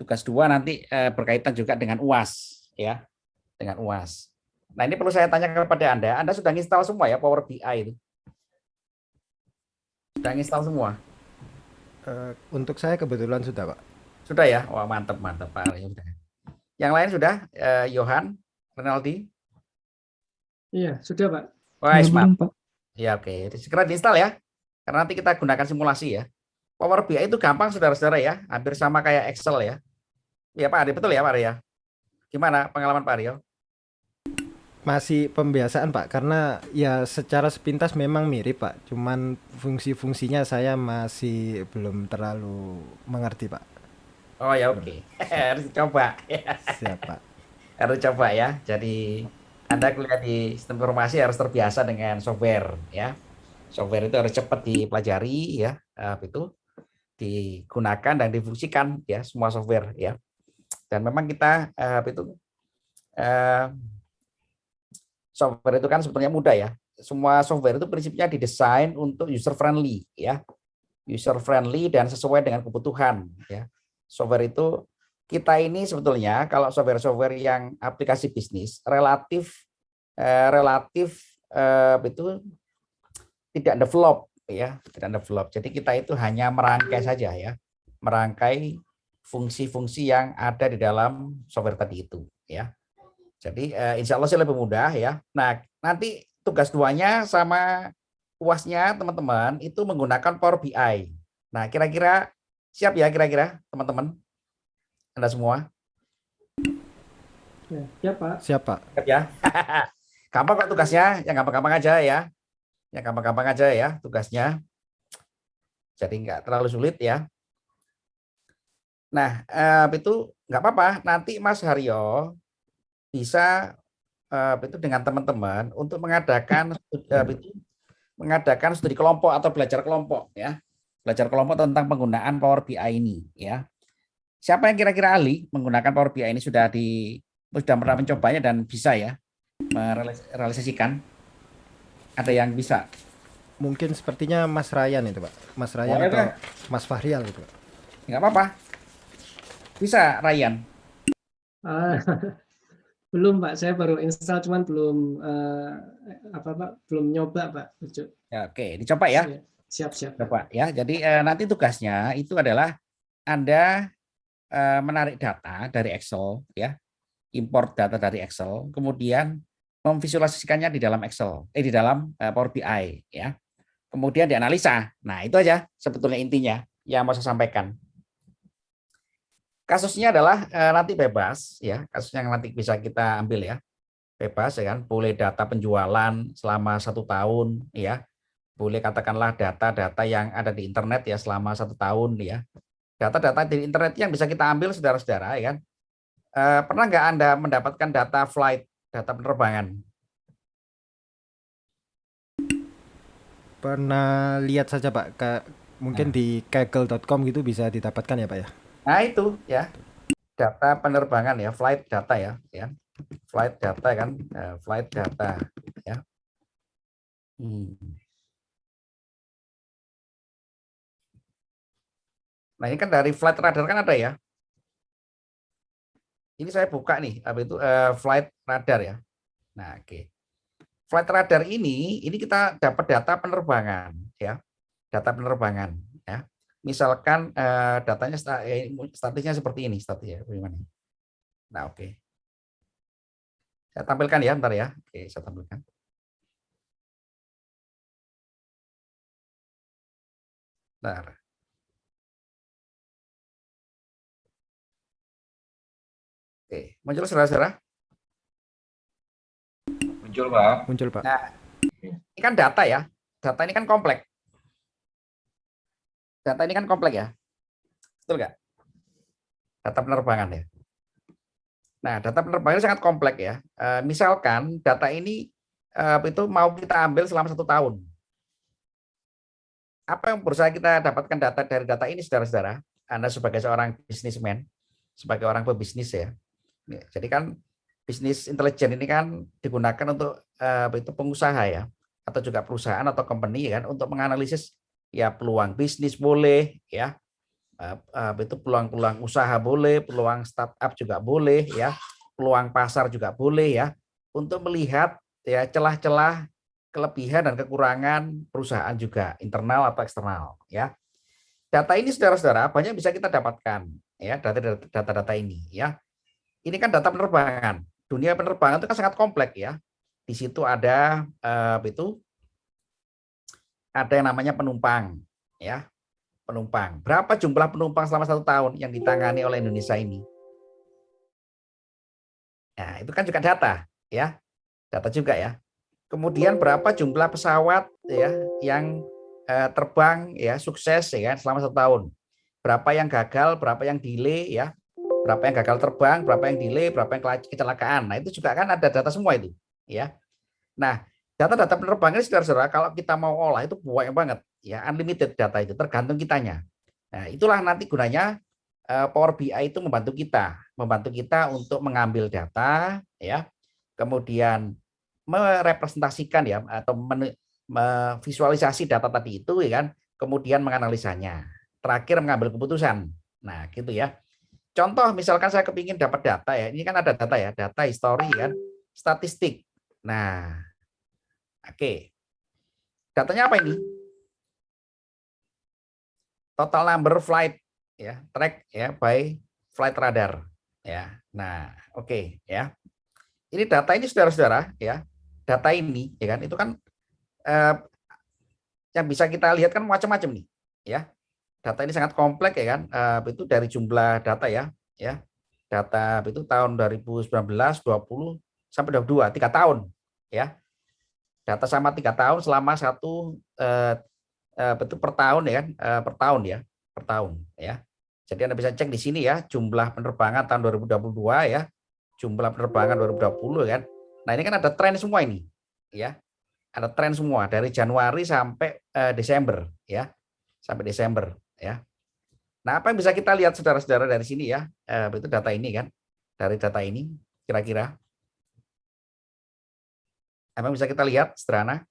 tugas dua nanti uh, berkaitan juga dengan UAS ya, dengan UAS. Nah ini perlu saya tanya kepada Anda, Anda sudah install semua ya Power BI itu? Sudah install semua? Uh, untuk saya kebetulan sudah Pak. Sudah ya? Wah mantap, mantap Pak. Yang lain sudah? Uh, Johan, Renaldi? Iya, sudah Pak. Wah, mantap. Ya oke, okay. segera diinstal ya. Karena nanti kita gunakan simulasi ya. Power BI itu gampang saudara-saudara ya, hampir sama kayak Excel ya. Ya Pak Ari, betul ya Pak Arya? Gimana pengalaman Pak Aryo? Masih pembiasaan Pak, karena ya secara sepintas memang mirip Pak. Cuman fungsi-fungsinya saya masih belum terlalu mengerti Pak. Oh ya oke, okay. harus coba. Siap Pak. harus coba ya. Jadi Anda kuliah di sistem informasi harus terbiasa dengan software ya. Software itu harus cepat dipelajari ya, itu digunakan dan difungsikan ya semua software ya. Dan memang kita uh, itu uh, software itu kan sebetulnya mudah ya. Semua software itu prinsipnya didesain untuk user friendly ya. User friendly dan sesuai dengan kebutuhan ya. Software itu kita ini sebetulnya kalau software-software yang aplikasi bisnis relatif eh, relatif eh, itu tidak develop ya, tidak develop. Jadi kita itu hanya merangkai saja ya. Merangkai fungsi-fungsi yang ada di dalam software tadi itu ya. Jadi uh, insya Allah sih lebih mudah ya. Nah nanti tugas duanya sama uasnya teman-teman itu menggunakan Power BI. Nah kira-kira siap ya kira-kira teman-teman anda semua? Ya, siap Pak. Siap Pak. Siap ya. gampang kok tugasnya, yang gampang-gampang aja ya. Yang gampang-gampang aja ya tugasnya. Jadi nggak terlalu sulit ya. Nah, eh, itu nggak apa-apa. Nanti Mas Haryo bisa eh, itu dengan teman-teman untuk mengadakan eh, itu mengadakan studi kelompok atau belajar kelompok ya. Belajar kelompok tentang penggunaan Power BI ini ya. Siapa yang kira-kira ahli menggunakan Power BI ini sudah di sudah pernah mencobanya dan bisa ya merealisasikan? Ada yang bisa? Mungkin sepertinya Mas Ryan itu, Pak. Mas Ryan oh, atau Mas Fahrial itu, Pak. Enggak apa-apa. Bisa, Ryan? Uh, belum, Pak. Saya baru install, cuman belum uh, apa, Pak? Belum nyoba, Pak. Ya, oke, dicoba ya. Siap, siap. Coba ya. Jadi uh, nanti tugasnya itu adalah Anda uh, menarik data dari Excel, ya, import data dari Excel, kemudian memvisualisasikannya di dalam Excel, eh di dalam uh, Power BI, ya. Kemudian dianalisa. Nah itu aja sebetulnya intinya yang mau saya sampaikan. Kasusnya adalah eh, nanti bebas ya, kasus yang nanti bisa kita ambil ya. Bebas ya kan, boleh data penjualan selama satu tahun ya. Boleh katakanlah data-data yang ada di internet ya selama satu tahun ya. Data-data di internet yang bisa kita ambil saudara-saudara ya kan. Eh, pernah nggak Anda mendapatkan data flight, data penerbangan? Pernah lihat saja Pak, mungkin nah. di kaggle.com gitu bisa didapatkan ya Pak ya? Nah itu ya data penerbangan ya flight data ya ya flight data kan uh, flight data ya. Hmm. Nah ini kan dari flight radar kan ada ya. Ini saya buka nih apa itu uh, flight radar ya. Nah oke. Okay. Flight radar ini ini kita dapat data penerbangan ya data penerbangan ya misalkan uh, datanya eh, statisnya seperti ini statisnya bagaimana nah oke okay. saya tampilkan ya ntar ya oke okay, saya tampilkan Bentar. Oke, muncul saudara-saudara? Muncul, Pak. Muncul, Pak. Nah, ini kan data ya. Data ini kan kompleks data ini kan kompleks ya. Betul nggak? Data penerbangan ya. Nah, data penerbangan sangat kompleks ya. E, misalkan data ini e, itu mau kita ambil selama satu tahun. Apa yang berusaha kita dapatkan data dari data ini, saudara-saudara? Anda sebagai seorang bisnismen, sebagai orang pebisnis ya. Jadi kan bisnis intelijen ini kan digunakan untuk e, itu pengusaha ya, atau juga perusahaan atau company kan untuk menganalisis ya peluang bisnis boleh ya itu peluang-peluang usaha boleh, peluang startup juga boleh ya, peluang pasar juga boleh ya, untuk melihat ya celah-celah kelebihan dan kekurangan perusahaan juga internal atau eksternal ya. Data ini saudara-saudara banyak bisa kita dapatkan ya data-data ini ya. Ini kan data penerbangan. Dunia penerbangan itu kan sangat kompleks ya. Di situ ada eh, itu ada yang namanya penumpang ya. Penumpang. Berapa jumlah penumpang selama satu tahun yang ditangani oleh Indonesia ini? Nah, itu kan juga data ya. Data juga ya. Kemudian berapa jumlah pesawat ya yang eh, terbang ya sukses ya kan, selama satu tahun. Berapa yang gagal, berapa yang delay ya. Berapa yang gagal terbang, berapa yang delay, berapa yang kecelakaan. Nah, itu juga kan ada data semua itu ya. Nah, data-data penerbangan ini saudara-saudara kalau kita mau olah itu banyak banget ya unlimited data itu tergantung kitanya. Nah, itulah nanti gunanya eh, Power BI itu membantu kita, membantu kita untuk mengambil data ya. Kemudian merepresentasikan ya atau memvisualisasi data tadi itu ya kan, kemudian menganalisanya. Terakhir mengambil keputusan. Nah, gitu ya. Contoh misalkan saya kepingin dapat data ya, ini kan ada data ya, data histori kan, statistik. Nah, oke. Datanya apa ini? Total number flight ya, track ya by flight radar ya. Nah, oke ya. Ini data ini saudara-saudara ya data ini ya kan itu kan eh, yang bisa kita lihat kan macam-macam nih ya data ini sangat kompleks ya kan eh, itu dari jumlah data ya ya data itu tahun 2019 20 sampai 22 tiga tahun ya data sama tiga tahun selama satu eh, eh, itu per tahun ya kan eh, per tahun ya per tahun ya jadi anda bisa cek di sini ya jumlah penerbangan tahun 2022 ya jumlah penerbangan 2020 kan Nah, ini kan ada tren semua ini, ya. Ada tren semua dari Januari sampai uh, Desember, ya. Sampai Desember, ya. Nah, apa yang bisa kita lihat saudara-saudara dari sini ya? Uh, itu data ini kan. Dari data ini kira-kira apa yang bisa kita lihat, sederhana?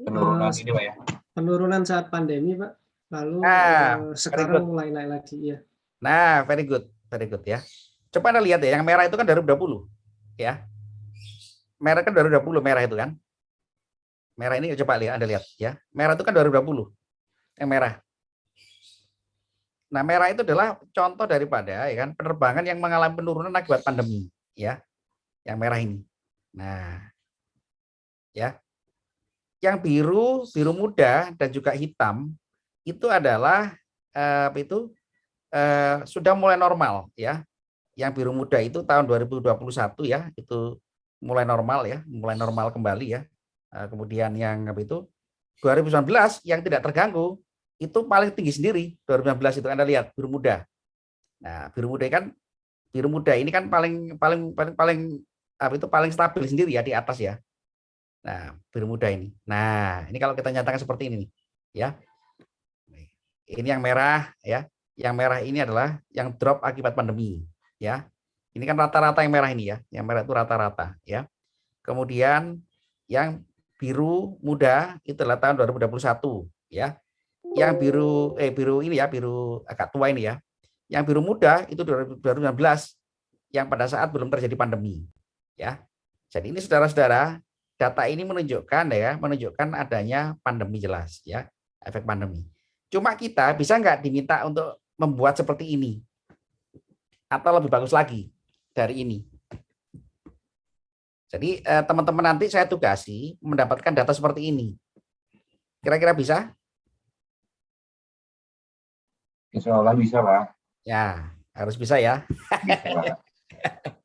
Penurunan ini, Pak ya. Penurunan saat pandemi, Pak. Lalu nah, uh, sekarang mulai naik lagi, ya. Nah, very good, very good ya. Coba Anda lihat ya, yang merah itu kan dari 20 ya. Merah kan 2020 merah itu kan. Merah ini coba lihat Anda lihat ya. Merah itu kan 2020. Yang merah. Nah, merah itu adalah contoh daripada ya kan penerbangan yang mengalami penurunan akibat pandemi ya. Yang merah ini. Nah, ya. Yang biru, biru muda dan juga hitam itu adalah eh, itu eh, sudah mulai normal ya yang biru muda itu tahun 2021 ya, itu mulai normal ya, mulai normal kembali ya. Eh, kemudian yang apa itu 2019 yang tidak terganggu itu paling tinggi sendiri 2019 itu Anda lihat biru muda. Nah, biru muda kan biru muda ini kan paling paling paling paling apa itu paling stabil sendiri ya di atas ya. Nah, biru muda ini. Nah, ini kalau kita nyatakan seperti ini ya. Ini yang merah ya. Yang merah ini adalah yang drop akibat pandemi ya. Ini kan rata-rata yang merah ini ya. Yang merah itu rata-rata ya. Kemudian yang biru muda itu adalah tahun 2021 ya. Yang biru eh biru ini ya, biru agak tua ini ya. Yang biru muda itu 2019 yang pada saat belum terjadi pandemi ya. Jadi ini saudara-saudara, data ini menunjukkan ya, menunjukkan adanya pandemi jelas ya, efek pandemi. Cuma kita bisa nggak diminta untuk membuat seperti ini atau lebih bagus lagi dari ini. Jadi eh, teman-teman nanti saya tugasi mendapatkan data seperti ini. Kira-kira bisa? Insya Allah bisa, Pak. Ya, harus bisa ya.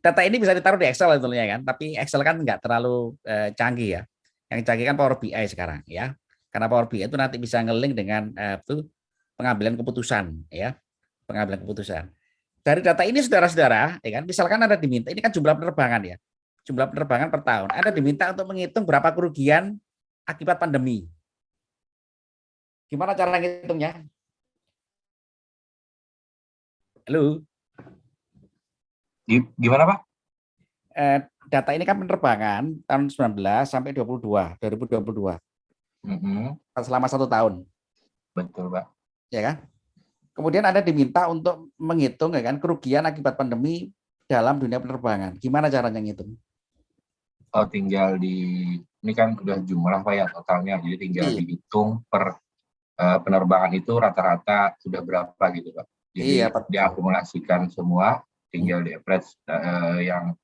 data ini bisa ditaruh di Excel tentunya kan, tapi Excel kan nggak terlalu eh, canggih ya. Yang canggih kan Power BI sekarang ya. Karena Power BI itu nanti bisa ngeling dengan eh, itu pengambilan keputusan ya, pengambilan keputusan dari data ini saudara-saudara, ya kan, misalkan Anda diminta, ini kan jumlah penerbangan ya, jumlah penerbangan per tahun. Anda diminta untuk menghitung berapa kerugian akibat pandemi. Gimana cara ngitungnya? Halo? Gimana Pak? Eh, data ini kan penerbangan tahun 19 sampai 22, 2022. Mm -hmm. Selama satu tahun. Betul Pak. ya kan? Kemudian Anda diminta untuk menghitung ya kan kerugian akibat pandemi dalam dunia penerbangan. Gimana caranya ngitung? Oh, tinggal di ini kan udah jumlah Pak ya totalnya. Jadi tinggal Iya. dihitung per eh, penerbangan itu rata-rata sudah berapa gitu Pak. Jadi Iya, betul. diakumulasikan semua, tinggal di average eh, yang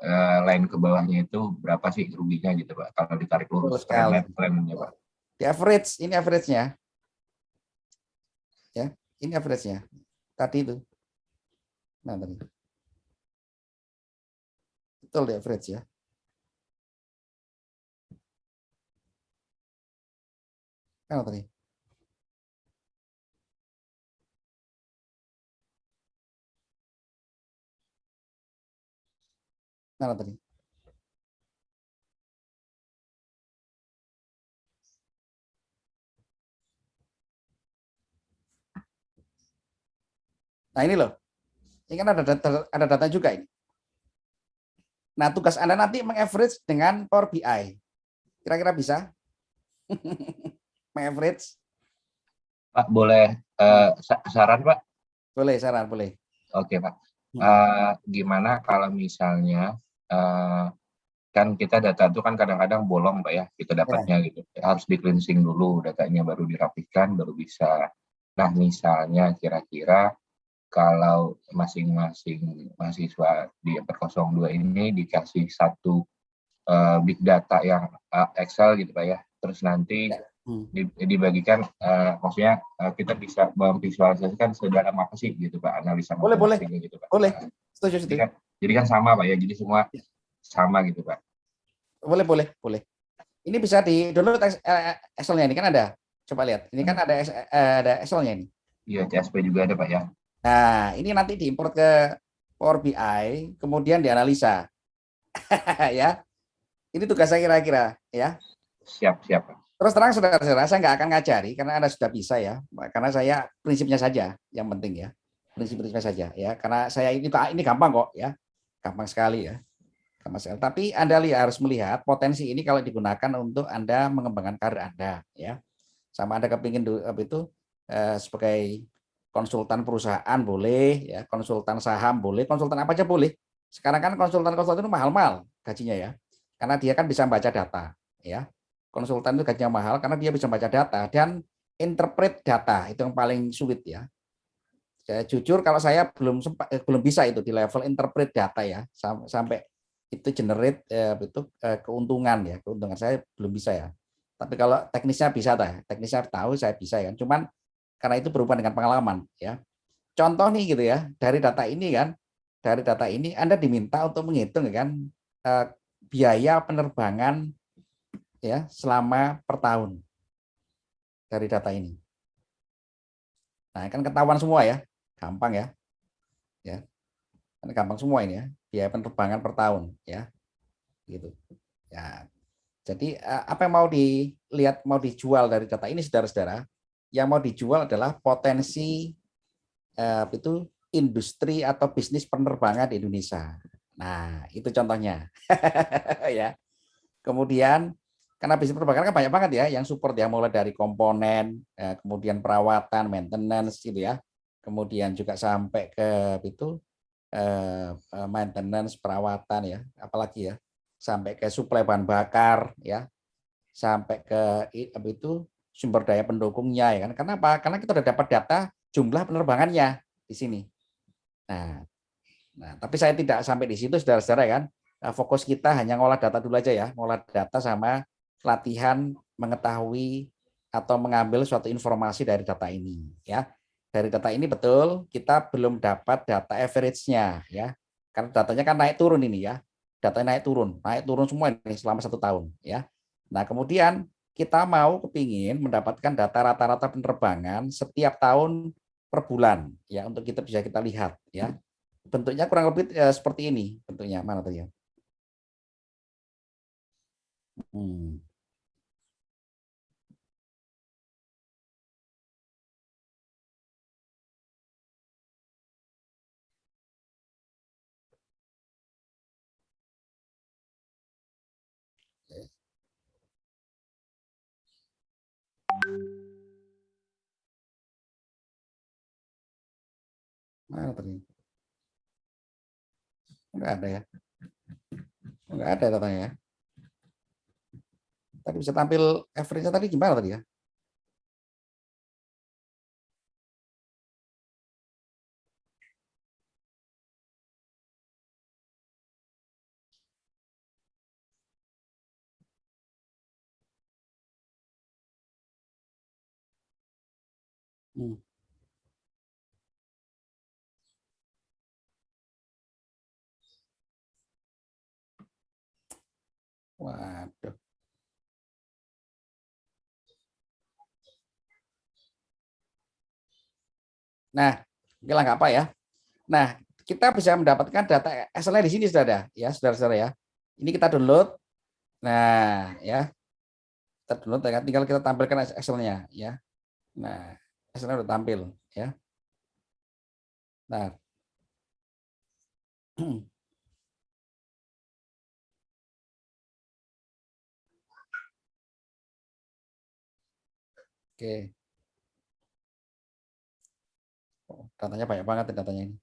eh, lain ke bawahnya itu berapa sih ruginya gitu Pak. Kalau ditarik lurus trend-trendnya Pak. Di average, ini average-nya. Ya, ini average-nya. Tadi itu. Nah, tadi. Betul di average ya. Mana tadi? Mana tadi? Nah ini loh, ini kan ada data, ada data juga ini. Nah tugas Anda nanti mengaverage dengan Power BI. Kira-kira bisa? mengaverage? Pak boleh eh, sa- saran Pak? Boleh, saran, boleh. Oke Pak. Eh, gimana kalau misalnya eh, kan kita data itu kan kadang-kadang bolong Pak ya kita dapatnya gitu. Harus di cleansing dulu datanya baru dirapikan baru bisa. Nah misalnya kira-kira kalau masing-masing mahasiswa di 402 ini dikasih satu eh, big data yang eh, Excel gitu Pak ya. Terus nanti Hmm. di- dibagikan eh, maksudnya eh, kita bisa memvisualisasikan sedalam apa sih gitu Pak analisa Boleh, boleh. gitu Pak. Boleh. Nah, Setuju, setuju. Jadi kan sama Pak ya. Jadi semua Ya. sama gitu Pak. Boleh, boleh, boleh. Ini bisa di download Ex- eh, Excel-nya ini kan ada. Coba lihat. Ini kan ada Ex- eh, ada Excel-nya ini. Iya CSP juga ada Pak ya. Nah, ini nanti diimport ke Power BI, kemudian dianalisa. ya. Ini tugas saya kira-kira, ya. Siap siap. Terus terang saudara-saudara, saya nggak akan ngajari karena Anda sudah bisa ya. Karena saya prinsipnya saja yang penting ya. Prinsip-prinsipnya saja ya. Karena saya ini ini gampang kok ya. Gampang sekali ya. Gampang sekali. Tapi Anda lihat harus melihat potensi ini kalau digunakan untuk Anda mengembangkan karir Anda ya. Sama Anda kepingin itu eh, sebagai konsultan perusahaan boleh ya, konsultan saham boleh, konsultan apa aja boleh. Sekarang kan konsultan-konsultan itu mahal-mahal gajinya ya. Karena dia kan bisa baca data ya konsultan itu gajinya mahal karena dia bisa baca data dan interpret data itu yang paling sulit ya. Saya jujur kalau saya belum sempat eh, belum bisa itu di level interpret data ya sam- sampai itu generate eh, itu eh, keuntungan ya keuntungan saya belum bisa ya. Tapi kalau teknisnya bisa dah, teknisnya tahu saya bisa ya. Cuman karena itu berhubungan dengan pengalaman ya. Contoh nih gitu ya dari data ini kan dari data ini Anda diminta untuk menghitung ya kan eh, biaya penerbangan ya selama per tahun dari data ini. Nah, kan ketahuan semua ya, gampang ya. Ya. Kan gampang semua ini ya, biaya penerbangan per tahun ya. Gitu. Ya. Jadi eh, apa yang mau dilihat mau dijual dari data ini saudara-saudara? Yang mau dijual adalah potensi eh, itu industri atau bisnis penerbangan di Indonesia. Nah, itu contohnya. ya. Kemudian karena bisnis penerbangan kan banyak banget ya yang support ya mulai dari komponen eh, kemudian perawatan maintenance gitu ya kemudian juga sampai ke itu eh, eh, maintenance perawatan ya apalagi ya sampai ke suplai bahan bakar ya sampai ke itu sumber daya pendukungnya ya kan. Kenapa karena kita udah dapat data jumlah penerbangannya di sini. Nah nah tapi saya tidak sampai di situ saudara-saudara ya kan. Nah, fokus kita hanya ngolah data dulu aja ya ngolah data sama latihan mengetahui atau mengambil suatu informasi dari data ini ya. Dari data ini betul kita belum dapat data average-nya ya. Karena datanya kan naik turun ini ya. Datanya naik turun, naik turun semua ini selama satu tahun ya. Nah, kemudian kita mau kepingin mendapatkan data rata-rata penerbangan setiap tahun per bulan ya untuk kita bisa kita lihat ya. Bentuknya kurang lebih eh, seperti ini bentuknya. Mana tadi ya? Hmm. Mana tadi? Enggak ada ya. Enggak ada datanya ya. Tadi bisa tampil average-nya tadi gimana tadi ya? Hmm. Waduh. Nah, oke apa ya. Nah, kita bisa mendapatkan data Excel di sini sudah ada ya, saudara-saudara ya. Ini kita download. Nah, ya. Kita download ya, tinggal kita tampilkan Excel-nya ya. Nah, Excel udah tampil ya. Nah. Oke. Oh, datanya banyak banget ya datanya ini.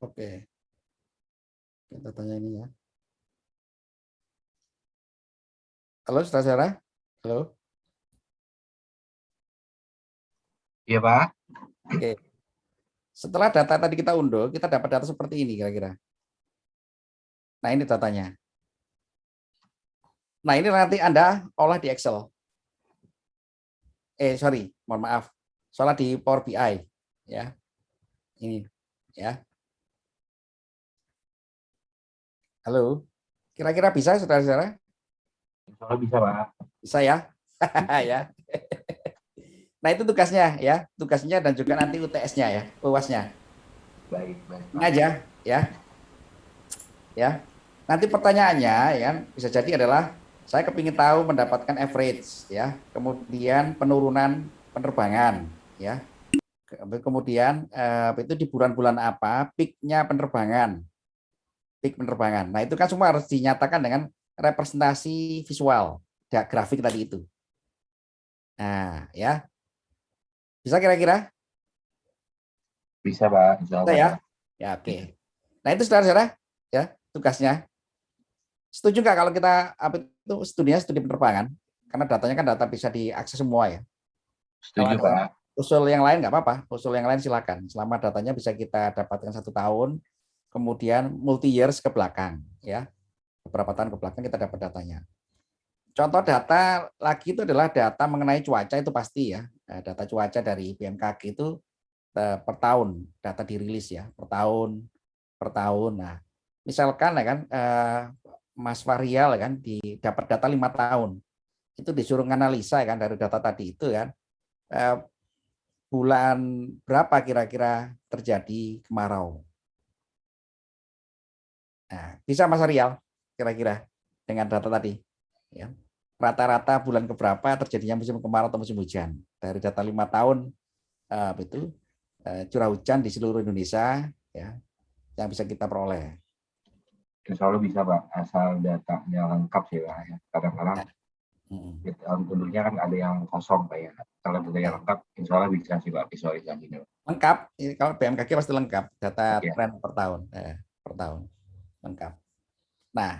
Oke. Kita tanya ini ya. Halo, saudara-saudara. Halo. Iya Pak. Oke. Setelah data tadi kita unduh, kita dapat data seperti ini kira-kira. Nah, ini datanya. Nah, ini nanti Anda olah di Excel. Eh, sorry, mohon maaf. Soalnya di Power BI. Ya. Ini. Ya. Halo. Kira-kira bisa, saudara-saudara? Kalau bisa Pak. Bisa ya? ya. Nah itu tugasnya ya, tugasnya dan juga nanti UTS-nya ya, UAS-nya. Baik, baik. Ini aja ya. Ya. Nanti pertanyaannya ya bisa jadi adalah saya kepingin tahu mendapatkan average ya, kemudian penurunan penerbangan ya. Kemudian eh, itu di bulan-bulan apa peaknya penerbangan, peak penerbangan. Nah itu kan semua harus dinyatakan dengan representasi visual, ya, grafik tadi itu. Nah ya, bisa kira-kira? Bisa Pak. Bisa, ya? Ya oke. Nah itu saudara-saudara ya tugasnya. Setuju nggak kalau kita apa itu studinya studi penerbangan? Karena datanya kan data bisa diakses semua ya. Setuju Kalau Pak. Usul yang lain nggak apa-apa. Usul yang lain silakan. Selama datanya bisa kita dapatkan satu tahun, kemudian multi years ke belakang ya. Beberapa tahun ke belakang kita dapat datanya. Contoh data lagi itu adalah data mengenai cuaca itu pasti ya. Eh, Data cuaca dari BMKG itu eh, per tahun data dirilis ya, per tahun per tahun. Nah, misalkan ya kan eh, Mas Varial kan di dapat data lima tahun. Itu disuruh analisa kan dari data tadi itu kan. eh, bulan berapa kira-kira terjadi kemarau. Nah, bisa Mas Arial kira-kira dengan data tadi ya rata-rata bulan keberapa terjadinya musim kemarau atau musim hujan dari data lima tahun apa itu eh, curah hujan di seluruh Indonesia ya yang bisa kita peroleh. Insya Allah bisa Pak. Asal datanya lengkap sih Pak. ya. Kadang-kadang di tahun penduduknya kan ada yang kosong Pak ya. Kalau datanya lengkap, Insya Allah bisa sih Pak visualisasinya. Lengkap, ini kalau BMKG pasti lengkap data Oke. tren per tahun eh, per tahun lengkap. Nah,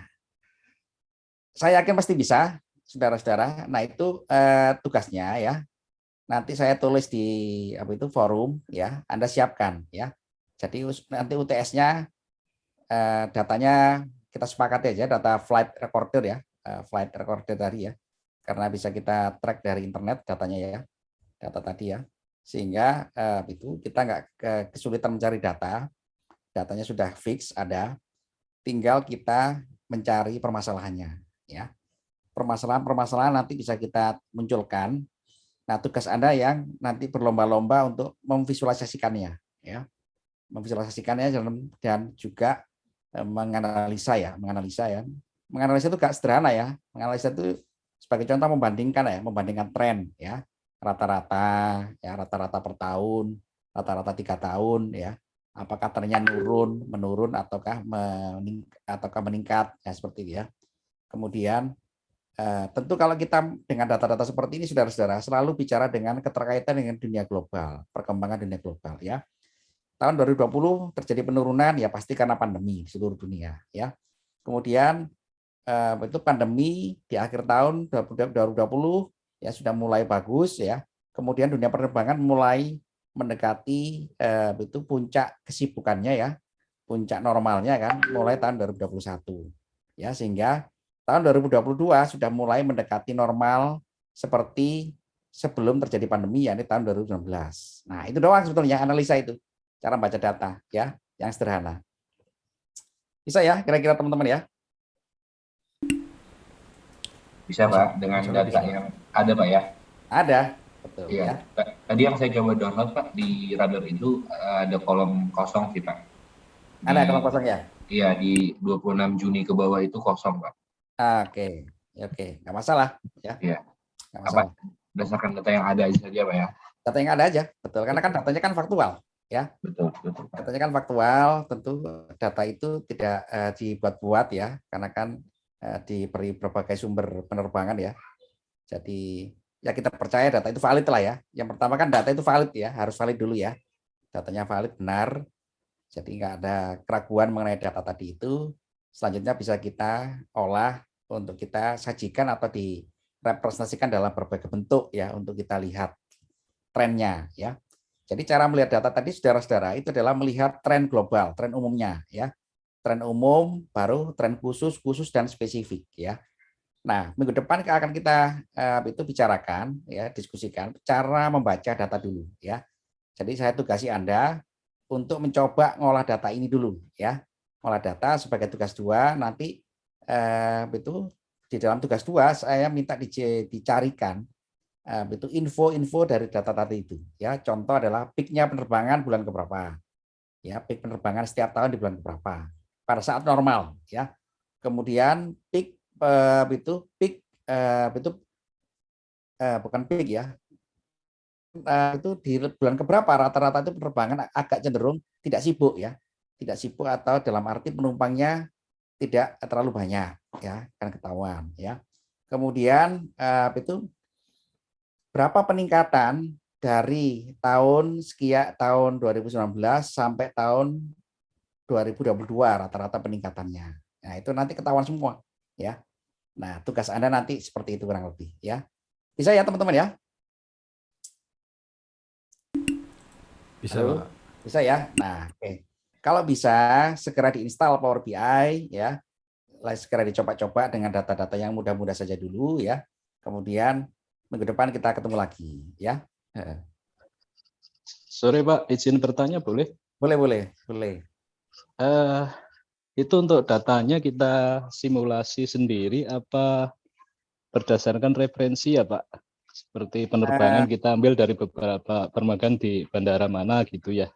saya yakin pasti bisa, saudara-saudara. Nah itu eh, tugasnya ya. Nanti saya tulis di apa itu forum ya. Anda siapkan ya. Jadi nanti UTS-nya eh, datanya kita sepakati aja data flight recorder ya, eh, flight recorder tadi ya. Karena bisa kita track dari internet datanya ya, data tadi ya. Sehingga eh, itu kita nggak ke- kesulitan mencari data, datanya sudah fix ada, tinggal kita mencari permasalahannya ya permasalahan-permasalahan nanti bisa kita munculkan. Nah, tugas Anda yang nanti berlomba-lomba untuk memvisualisasikannya, ya, memvisualisasikannya dan, juga eh, menganalisa ya, menganalisa ya. Menganalisa itu gak sederhana ya. Menganalisa itu sebagai contoh membandingkan ya, membandingkan tren ya. rata-rata ya rata-rata per tahun, rata-rata tiga tahun ya. Apakah trennya menurun, menurun ataukah mening ataukah meningkat ya seperti itu ya. Kemudian eh, tentu kalau kita dengan data-data seperti ini saudara-saudara selalu bicara dengan keterkaitan dengan dunia global, perkembangan dunia global ya. Tahun 2020 terjadi penurunan ya pasti karena pandemi di seluruh dunia ya. Kemudian eh, itu pandemi di akhir tahun 2020 ya sudah mulai bagus ya. Kemudian dunia penerbangan mulai mendekati eh, itu puncak kesibukannya ya, puncak normalnya kan mulai tahun 2021. Ya, sehingga tahun 2022 sudah mulai mendekati normal seperti sebelum terjadi pandemi yakni tahun 2019. Nah, itu doang sebetulnya analisa itu. Cara baca data ya, yang sederhana. Bisa ya kira-kira teman-teman ya? Bisa, Pak, dengan Bisa, data bisa. yang ada, Pak ya. Ada, betul ya. Iya. Tadi yang saya coba download, Pak, di Radar itu eh, ada kolom kosong sih, Pak. Ada kalau kosong ya? Iya, di 26 Juni ke bawah itu kosong, Pak. Oke, Ya, oke, nggak masalah ya. Iya. Nggak Apa? masalah. Berdasarkan data yang ada aja saja, Pak ya. Data yang ada aja, betul. Karena kan datanya kan faktual. Betul, betul, Pak. Datanya kan faktual, tentu data itu tidak eh, dibuat-buat ya, karena kan eh, diberi berbagai sumber penerbangan ya. Jadi ya kita percaya data itu valid lah ya. Yang pertama kan data itu valid ya, harus valid dulu ya. Datanya valid benar. Jadi nggak ada keraguan mengenai data tadi itu. Selanjutnya bisa kita olah untuk kita sajikan atau direpresentasikan dalam berbagai bentuk ya untuk kita lihat trennya ya. Jadi cara melihat data tadi saudara-saudara itu adalah melihat tren global, tren umumnya ya. Tren umum baru tren khusus, khusus dan spesifik ya. Nah, minggu depan akan kita eh, itu bicarakan ya, diskusikan cara membaca data dulu ya. Jadi saya tugasi Anda untuk mencoba ngolah data ini dulu ya. Ngolah data sebagai tugas dua nanti eh, itu di dalam tugas dua saya minta dicarikan eh, itu info-info dari data tadi itu. Ya contoh adalah peaknya penerbangan bulan keberapa. Ya peak penerbangan setiap tahun di bulan keberapa. Pada saat normal ya. Kemudian peak eh, itu peak eh, itu eh, bukan peak ya. Eh, itu di bulan keberapa rata-rata itu penerbangan agak cenderung tidak sibuk ya. Tidak sibuk atau dalam arti penumpangnya tidak terlalu banyak ya kan ketahuan ya kemudian eh, itu berapa peningkatan dari tahun sekian tahun 2019 sampai tahun 2022 rata-rata peningkatannya. Nah, itu nanti ketahuan semua ya. Nah, tugas Anda nanti seperti itu kurang lebih ya. Bisa ya teman-teman ya? Bisa, Halo? Bisa ya? Nah, oke. Kalau bisa segera diinstal Power BI ya. Segera dicoba-coba dengan data-data yang mudah-mudah saja dulu ya. Kemudian minggu depan kita ketemu lagi ya. Sore Pak, izin bertanya boleh? Boleh, boleh, boleh. Eh, itu untuk datanya kita simulasi sendiri apa berdasarkan referensi ya Pak? Seperti penerbangan kita ambil dari beberapa permagan di bandara mana gitu ya?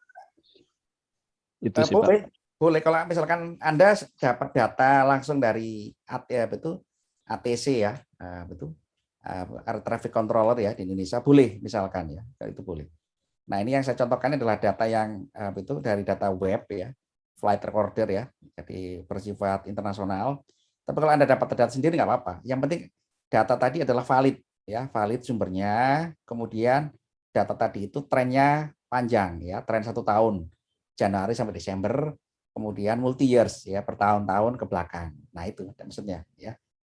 Itu Eh, sih Pak. boleh, boleh. Kalau misalkan Anda dapat data langsung dari AT, ya, betul ATC ya, eh, betul eh, Air Traffic Controller ya di Indonesia, boleh misalkan ya, itu boleh. Nah ini yang saya contohkan adalah data yang eh, betul dari data web ya, flight recorder ya, jadi bersifat internasional. Tapi kalau Anda dapat data sendiri nggak apa-apa. Yang penting data tadi adalah valid ya, valid sumbernya. Kemudian data tadi itu trennya panjang ya, tren satu tahun Januari sampai Desember, kemudian multi years ya per tahun-tahun ke belakang. Nah itu maksudnya ya.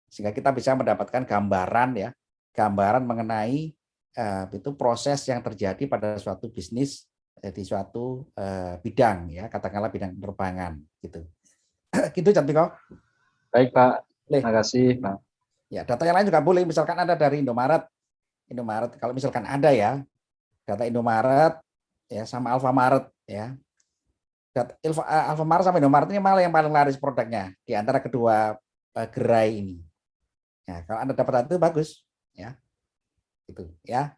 Sehingga kita bisa mendapatkan gambaran ya, gambaran mengenai eh, itu proses yang terjadi pada suatu bisnis eh, di suatu eh, bidang ya, katakanlah bidang penerbangan gitu. gitu Cantik Baik Pak, terima kasih Pak. Ya, data yang lain juga boleh. Misalkan ada dari Indomaret, Indomaret. Kalau misalkan ada ya, data Indomaret ya sama Alfamaret ya. Eh, Alfamaret sama Indomaret ini malah yang paling laris produknya di antara kedua eh, gerai ini. Ya, kalau Anda dapat data itu bagus ya. Itu ya.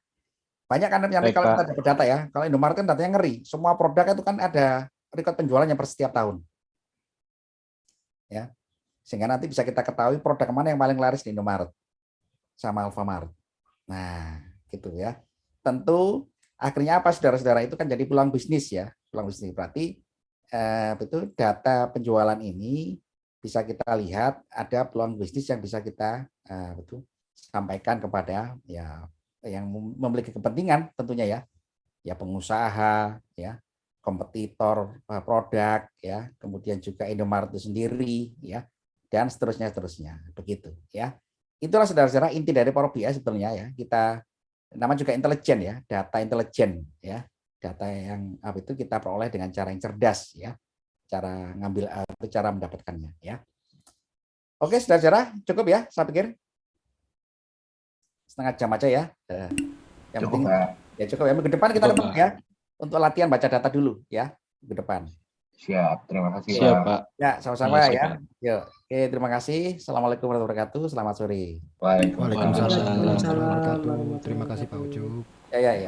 Banyak kan yang Baik, kalau kita dapat data ya. Kalau Indomaret kan datanya ngeri. Semua produk itu kan ada record penjualannya per setiap tahun. Ya sehingga nanti bisa kita ketahui produk mana yang paling laris di Indomaret sama Alfamart. Nah, gitu ya. tentu akhirnya apa saudara-saudara itu kan jadi peluang bisnis ya, peluang bisnis berarti eh, betul data penjualan ini bisa kita lihat ada peluang bisnis yang bisa kita eh, betul sampaikan kepada ya yang mem- memiliki kepentingan tentunya ya, ya pengusaha ya kompetitor eh, produk ya kemudian juga Indomaret sendiri ya dan seterusnya seterusnya begitu ya. Itulah saudara-saudara inti dari Power BI sebetulnya ya kita nama juga intelijen ya data intelijen ya data yang apa itu kita peroleh dengan cara yang cerdas ya cara ngambil atau cara mendapatkannya ya oke saudara-saudara cukup ya saya pikir setengah jam aja ya Eh, yang Cukup, penting Pak. ya cukup ya minggu depan kita Cukup, ya untuk latihan baca data dulu ya minggu depan Siap, terima kasih Siap, Pak. Pak. ya sama-sama ya Pak. Yuk, oke terima kasih assalamualaikum warahmatullahi wabarakatuh selamat sore Waalaikumsalam. Waalaikumsalam Waalaikumsalam warahmatullahi wabarakatuh. warahmatullahi Terima kasih Pak. Ucup. ya ya ya